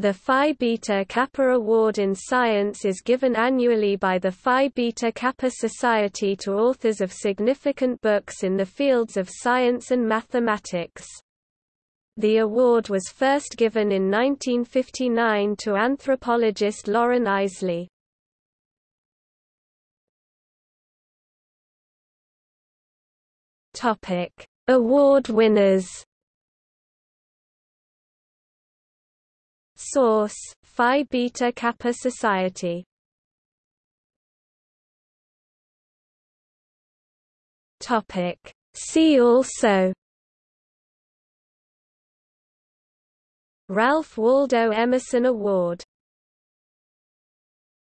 The Phi Beta Kappa Award in Science is given annually by the Phi Beta Kappa Society to authors of significant books in the fields of science and mathematics. The award was first given in 1959 to anthropologist Loren Eiseley. Award winners Source: Phi Beta Kappa Society. Topic: See also. Ralph Waldo Emerson Award